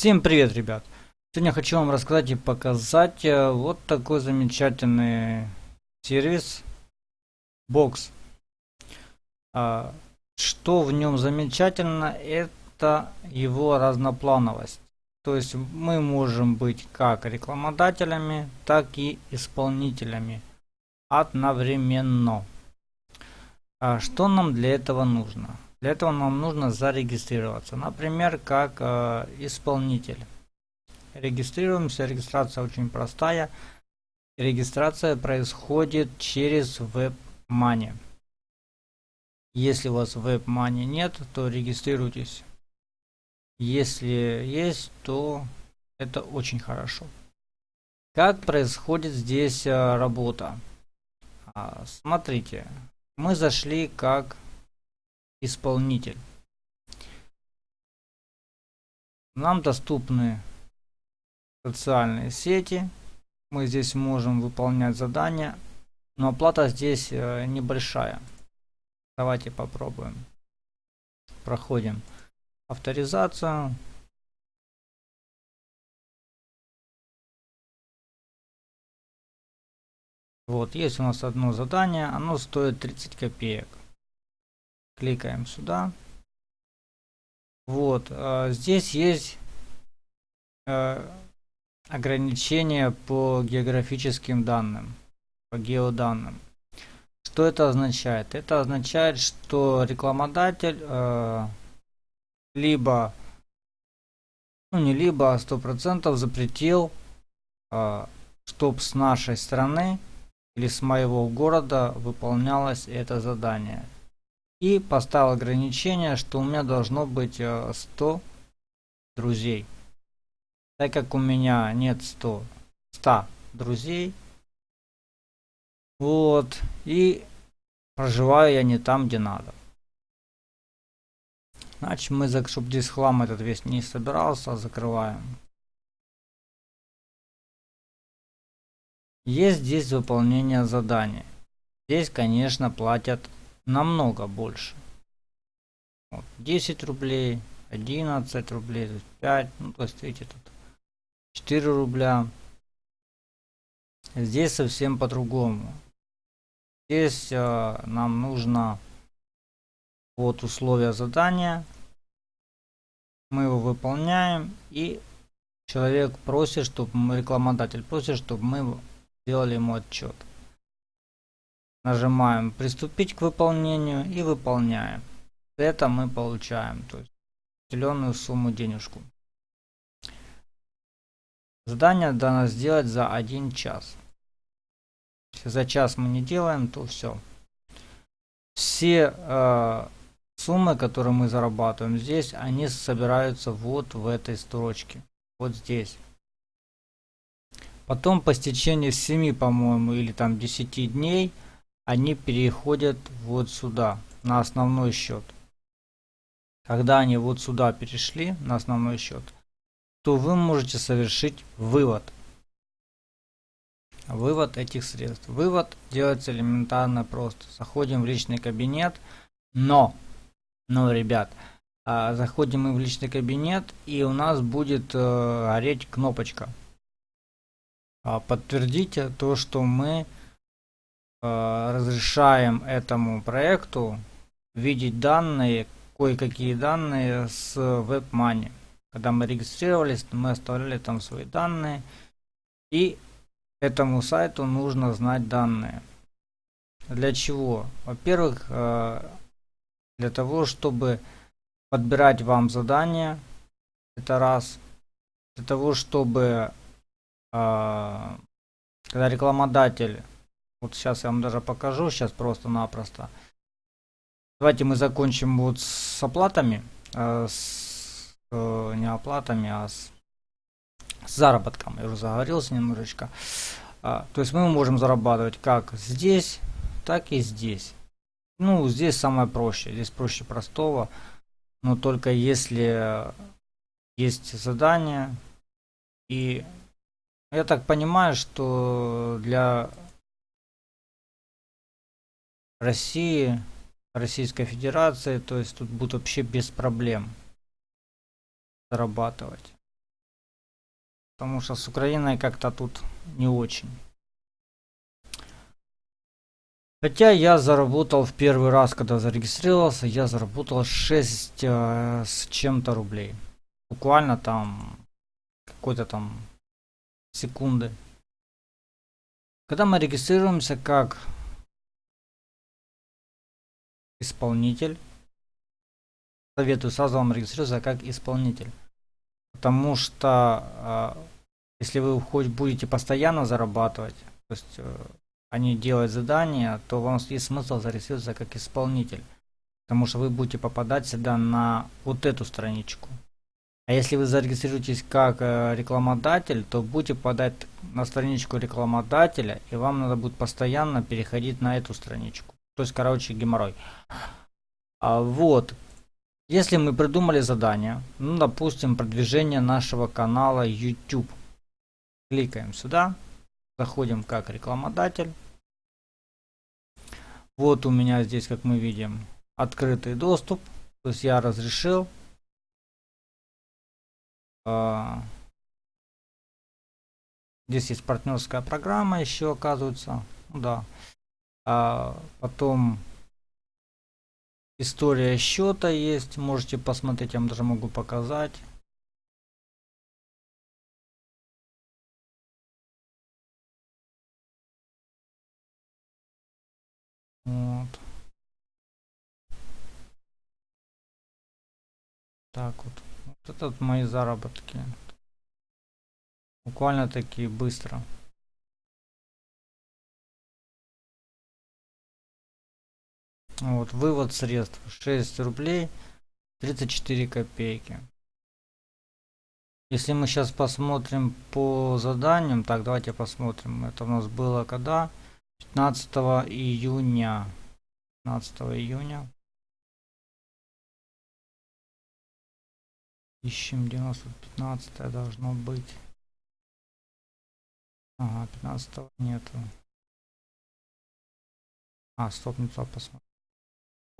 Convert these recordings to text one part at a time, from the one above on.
Всем привет, ребят! Сегодня хочу вам рассказать и показать э, вот такой замечательный сервис Box. А, что в нем замечательно, это его разноплановость. То есть мы можем быть как рекламодателями, так и исполнителями одновременно. А что нам для этого нужно? Для этого нам нужно зарегистрироваться. Например, как э, исполнитель. Регистрируемся. Регистрация очень простая. Регистрация происходит через WebMoney. Если у вас WebMoney нет, то регистрируйтесь. Если есть, то это очень хорошо. Как происходит здесь э, работа? А, смотрите, мы зашли как исполнитель. Нам доступны социальные сети. Мы здесь можем выполнять задания, но оплата здесь э, небольшая. Давайте попробуем. Проходим авторизацию. Вот, есть у нас одно задание, оно стоит 30 копеек. Кликаем сюда. Вот, э, здесь есть э, ограничения по географическим данным, по геоданным. Что это означает? Это означает, что рекламодатель э, либо, ну не либо, а сто процентов запретил, э, чтоб с нашей страны или с моего города выполнялось это задание и поставил ограничение, что у меня должно быть 100 э, друзей. Так как у меня нет 100, 100 друзей, вот, и проживаю я не там, где надо. Значит, мы, чтобы здесь хлам этот весь не собирался, закрываем. Есть здесь выполнение задания. Здесь, конечно, платят намного больше. Вот, 10 рублей, 11 рублей, 5, ну то есть видите тут 4 рубля. Здесь совсем по-другому. Здесь э, нам нужно вот условия задания. Мы его выполняем и человек просит, чтобы мы, рекламодатель просит, чтобы мы сделали ему отчет. Нажимаем приступить к выполнению и выполняем. Это мы получаем, то есть определенную сумму денежку. Задание дано сделать за один час. Если за час мы не делаем, то все. Все э, суммы, которые мы зарабатываем здесь, они собираются вот в этой строчке. Вот здесь. Потом по стечении 7, по-моему, или там 10 дней – они переходят вот сюда, на основной счет. Когда они вот сюда перешли, на основной счет, то вы можете совершить вывод. Вывод этих средств. Вывод делается элементарно просто. Заходим в личный кабинет, но, но, ребят, а, заходим мы в личный кабинет, и у нас будет э, гореть кнопочка. А, подтвердите то, что мы разрешаем этому проекту видеть данные, кое-какие данные с WebMoney. Когда мы регистрировались, мы оставляли там свои данные. И этому сайту нужно знать данные. Для чего? Во-первых, э, для того, чтобы подбирать вам задания. Это раз. Для того, чтобы э, когда рекламодатель вот сейчас я вам даже покажу, сейчас просто-напросто. Давайте мы закончим вот с оплатами, э, с, э, не оплатами, а с, с заработком. Я уже заговорился немножечко. А, то есть мы можем зарабатывать как здесь, так и здесь. Ну, здесь самое проще, здесь проще простого. Но только если есть задание. И я так понимаю, что для России, Российской Федерации, то есть тут будут вообще без проблем зарабатывать. Потому что с Украиной как-то тут не очень. Хотя я заработал в первый раз, когда зарегистрировался, я заработал 6 э, с чем-то рублей. Буквально там какой-то там секунды. Когда мы регистрируемся как исполнитель, советую сразу вам регистрироваться как исполнитель. Потому что э, если вы хоть будете постоянно зарабатывать, то есть э, они делают задания, то вам есть смысл зарегистрироваться как исполнитель. Потому что вы будете попадать всегда на вот эту страничку. А если вы зарегистрируетесь как э, рекламодатель, то будете попадать на страничку рекламодателя, и вам надо будет постоянно переходить на эту страничку. То есть, короче, геморрой. А вот, если мы придумали задание, ну, допустим, продвижение нашего канала YouTube. Кликаем сюда, заходим как рекламодатель. Вот у меня здесь, как мы видим, открытый доступ. То есть я разрешил. А, здесь есть партнерская программа еще, оказывается. Ну, да. А потом история счета есть. Можете посмотреть, я вам даже могу показать. Вот. Так вот. Вот это мои заработки. Буквально такие быстро. Вот, вывод средств 6 рублей 34 копейки. Если мы сейчас посмотрим по заданиям, так давайте посмотрим, это у нас было когда? 15 июня. 15 июня. Ищем 915 должно быть. Ага, 15 нету. А, стоп, не то посмотрим.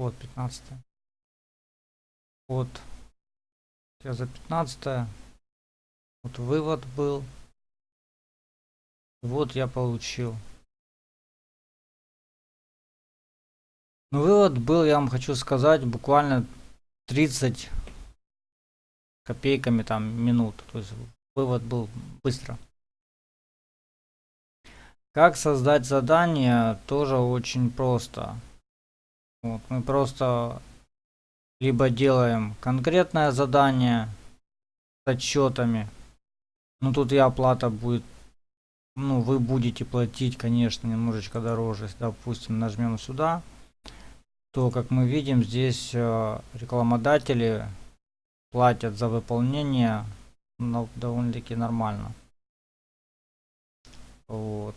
Вот 15. Вот. Я за 15. Вот вывод был. Вот я получил. Ну, вывод был, я вам хочу сказать, буквально 30 копейками там минут. То есть вывод был быстро. Как создать задание, тоже очень просто. Вот, мы просто либо делаем конкретное задание с отчетами. Ну тут и оплата будет, ну вы будете платить, конечно, немножечко дороже. Допустим, нажмем сюда то, как мы видим, здесь э, рекламодатели платят за выполнение ну, довольно-таки нормально. Вот.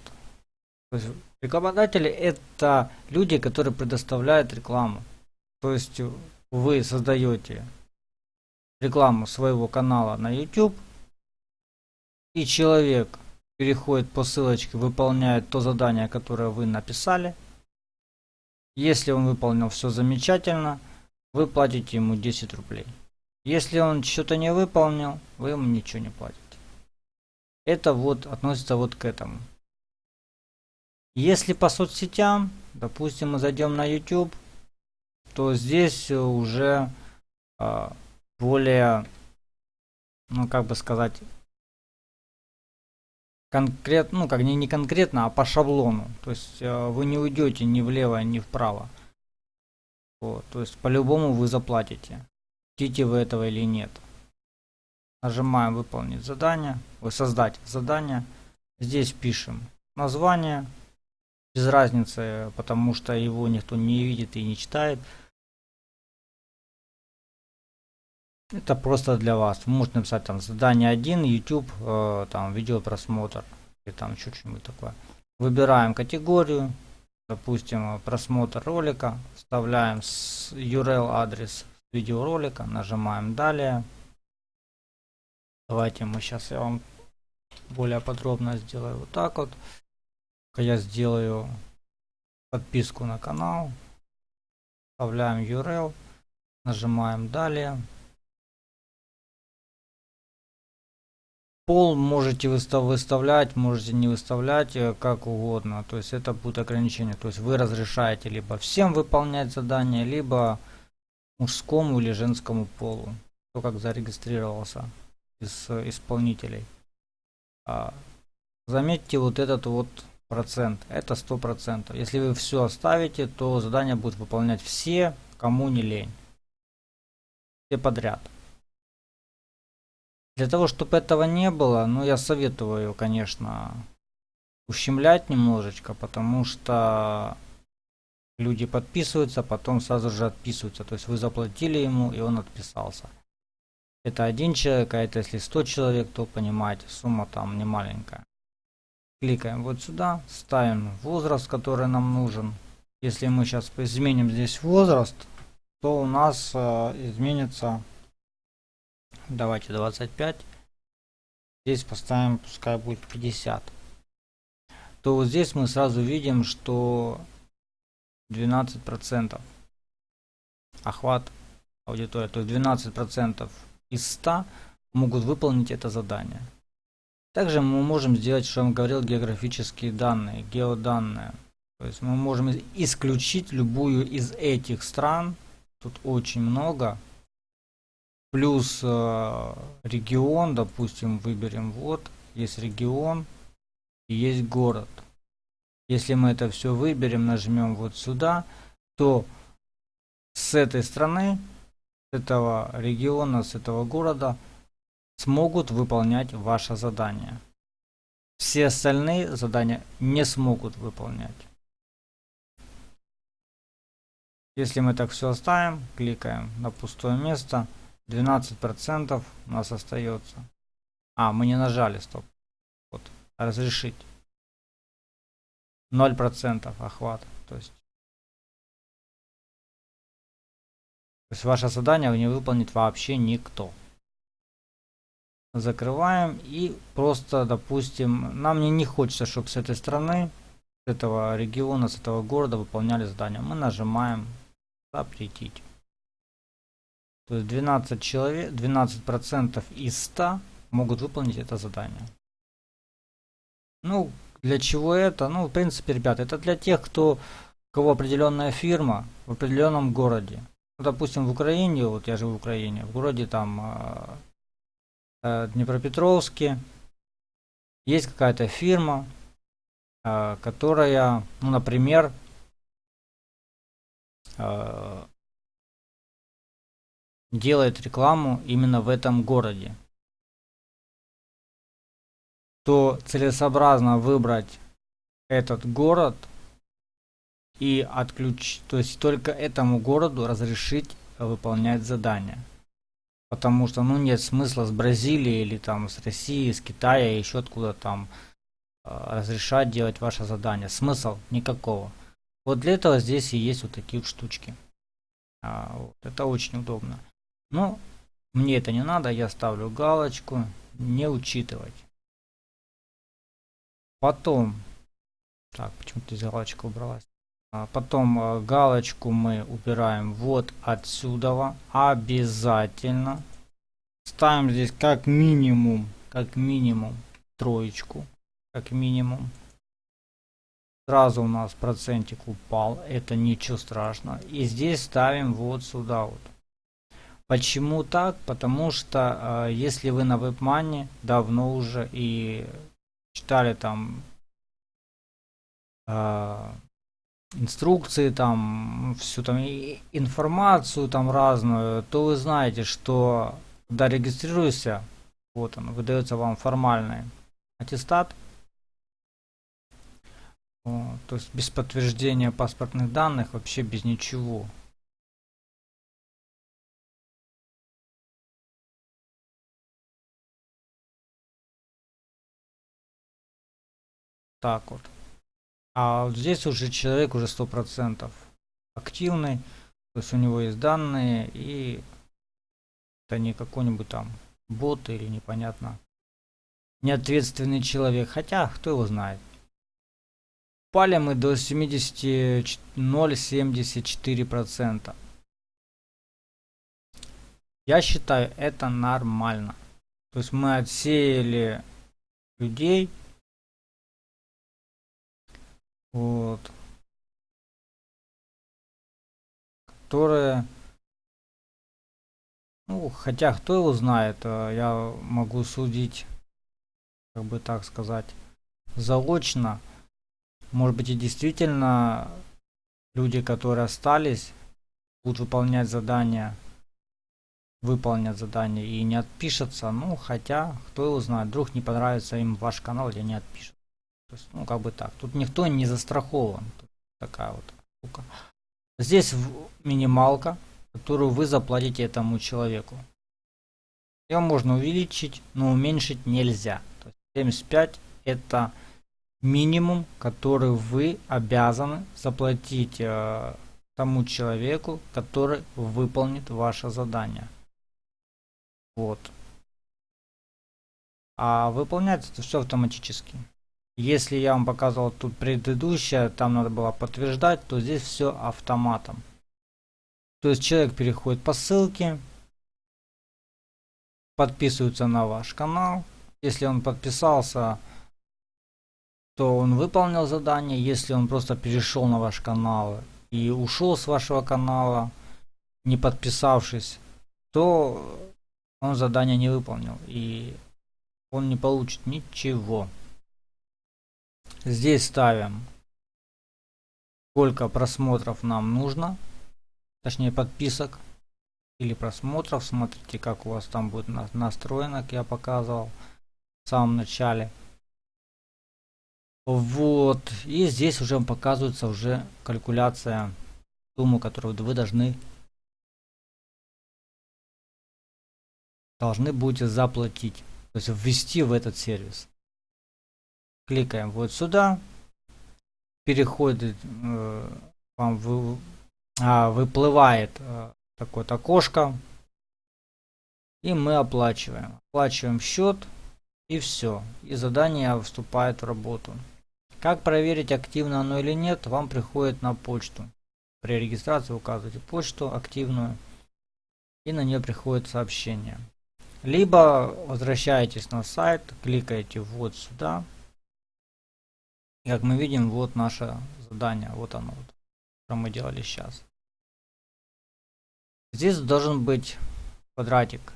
Рекламодатели это люди, которые предоставляют рекламу. То есть вы создаете рекламу своего канала на YouTube, и человек переходит по ссылочке, выполняет то задание, которое вы написали, если он выполнил все замечательно, вы платите ему 10 рублей. Если он что-то не выполнил, вы ему ничего не платите. Это вот относится вот к этому. Если по соцсетям, допустим, мы зайдем на YouTube, то здесь уже а, более, ну как бы сказать, конкретно, ну как не, не конкретно, а по шаблону. То есть э, вы не уйдете ни влево, ни вправо. Вот, то есть по-любому вы заплатите. Хотите вы этого или нет. Нажимаем выполнить задание, создать задание. Здесь пишем название. Без разницы, потому что его никто не видит и не читает. Это просто для вас. Можете написать там задание 1, YouTube, э, там видеопросмотр и там что-нибудь такое. Выбираем категорию, допустим, просмотр ролика, вставляем URL адрес видеоролика, нажимаем далее. Давайте мы сейчас я вам более подробно сделаю вот так вот. Я сделаю подписку на канал, вставляем URL, нажимаем далее. Пол можете выстав выставлять, можете не выставлять, э, как угодно. То есть это будет ограничение. То есть вы разрешаете либо всем выполнять задание, либо мужскому или женскому полу. Кто как зарегистрировался из э, исполнителей. А, заметьте вот этот вот процент. Это сто процентов. Если вы все оставите, то задание будут выполнять все, кому не лень. Все подряд. Для того, чтобы этого не было, ну я советую, конечно, ущемлять немножечко, потому что люди подписываются, потом сразу же отписываются. То есть вы заплатили ему, и он отписался. Это один человек, а это если 100 человек, то понимаете, сумма там не маленькая. Кликаем вот сюда, ставим возраст, который нам нужен. Если мы сейчас изменим здесь возраст, то у нас э, изменится, давайте 25, здесь поставим, пускай будет 50. То вот здесь мы сразу видим, что 12% охват аудитории, то есть 12% из 100 могут выполнить это задание. Также мы можем сделать, что я вам говорил, географические данные, геоданные. То есть мы можем исключить любую из этих стран, тут очень много, плюс э, регион, допустим, выберем вот, есть регион и есть город. Если мы это все выберем, нажмем вот сюда, то с этой страны, с этого региона, с этого города – смогут выполнять ваше задание. Все остальные задания не смогут выполнять. Если мы так все оставим, кликаем на пустое место, 12% у нас остается. А, мы не нажали, стоп. Вот, разрешить. 0% охват. То есть, то есть ваше задание не выполнит вообще никто закрываем и просто допустим нам не, не хочется чтобы с этой стороны с этого региона с этого города выполняли задания. Мы нажимаем запретить то есть 12 человек 12 процентов из 100 могут выполнить это задание. Ну для чего это? Ну в принципе ребята это для тех кто кого определенная фирма в определенном городе. Ну, допустим в украине вот я живу в украине в городе там а, Днепропетровске есть какая-то фирма, э, которая, ну, например, э, делает рекламу именно в этом городе, то целесообразно выбрать этот город и отключить, то есть только этому городу разрешить выполнять задание. Потому что, ну, нет смысла с Бразилии или там с России, с Китая, еще откуда там а, разрешать делать ваше задание. Смысл никакого. Вот для этого здесь и есть вот такие вот штучки. А, вот, это очень удобно. Но мне это не надо, я ставлю галочку не учитывать. Потом, так, почему-то здесь галочка убралась. А, потом а, галочку мы убираем вот отсюда. Обязательно. Ставим здесь как минимум, как минимум троечку. Как минимум. Сразу у нас процентик упал. Это ничего страшного. И здесь ставим вот сюда вот. Почему так? Потому что э, если вы на WebMoney давно уже и читали там э, инструкции, там, всю там информацию там разную, то вы знаете, что когда регистрируешься, вот он, выдается вам формальный аттестат, вот, то есть без подтверждения паспортных данных, вообще без ничего. Так вот. А здесь уже человек уже сто процентов активный, то есть у него есть данные и это не какой-нибудь там бот или непонятно неответственный человек, хотя кто его знает. Пали мы до 70,074 процента. Я считаю это нормально. То есть мы отсеяли людей. Вот. Которые... Ну, хотя кто его знает, э, я могу судить, как бы так сказать, заочно. Может быть и действительно люди, которые остались, будут выполнять задания выполнят задание и не отпишется. Ну, хотя, кто его знает, вдруг не понравится им ваш канал или не отпишет. Ну, как бы так. Тут никто не застрахован. Такая вот штука. Здесь минималка, которую вы заплатите этому человеку. Ее можно увеличить, но уменьшить нельзя. То есть 75 это минимум, который вы обязаны заплатить э, тому человеку, который выполнит ваше задание. Вот. А выполняется это все автоматически. Если я вам показывал тут предыдущее, там надо было подтверждать, то здесь все автоматом. То есть человек переходит по ссылке, подписывается на ваш канал. Если он подписался, то он выполнил задание. Если он просто перешел на ваш канал и ушел с вашего канала, не подписавшись, то он задание не выполнил и он не получит ничего. Здесь ставим сколько просмотров нам нужно, точнее подписок или просмотров. Смотрите, как у вас там будет настроено, как я показывал в самом начале. Вот, и здесь уже показывается уже калькуляция суммы, которую вы должны должны будете заплатить. То есть ввести в этот сервис. Кликаем вот сюда. Переходит, э, вам вы, а, выплывает э, такое окошко. И мы оплачиваем. Оплачиваем счет. И все. И задание вступает в работу. Как проверить, активно оно или нет, вам приходит на почту. При регистрации указываете почту активную. И на нее приходит сообщение. Либо возвращаетесь на сайт, кликаете вот сюда. И как мы видим, вот наше задание, вот оно, вот, что мы делали сейчас. Здесь должен быть квадратик.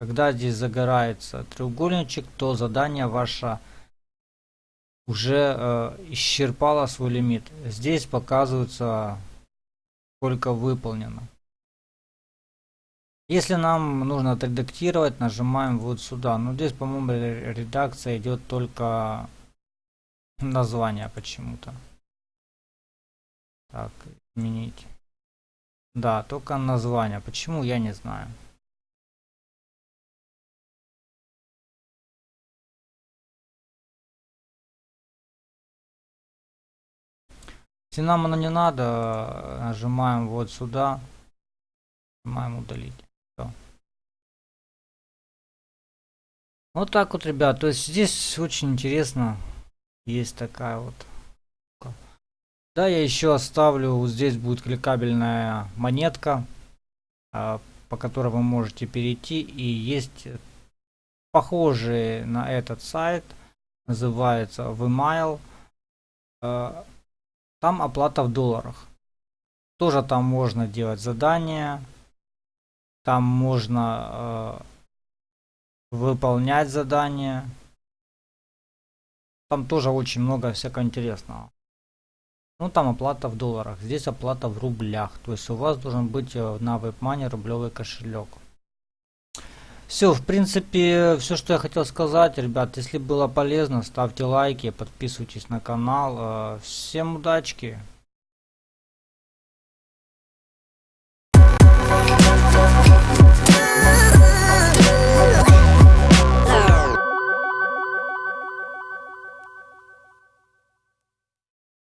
Когда здесь загорается треугольничек, то задание ваше уже э, исчерпало свой лимит. Здесь показывается сколько выполнено. Если нам нужно отредактировать, нажимаем вот сюда. Но здесь, по-моему, редакция идет только название почему-то. Так, изменить. Да, только название. Почему, я не знаю. Если нам не надо, нажимаем вот сюда. Нажимаем удалить. Вот так вот, ребят. То есть здесь очень интересно. Есть такая вот. Да, я еще оставлю. Вот здесь будет кликабельная монетка, а, по которой вы можете перейти. И есть похожие на этот сайт. Называется Vmail. А, там оплата в долларах. Тоже там можно делать задания. Там можно а, выполнять задания. Там тоже очень много всякого интересного. Ну там оплата в долларах, здесь оплата в рублях. То есть у вас должен быть э, на WebMoney рублевый кошелек. Все, в принципе, все, что я хотел сказать, ребят. Если было полезно, ставьте лайки, подписывайтесь на канал. Э, всем удачки!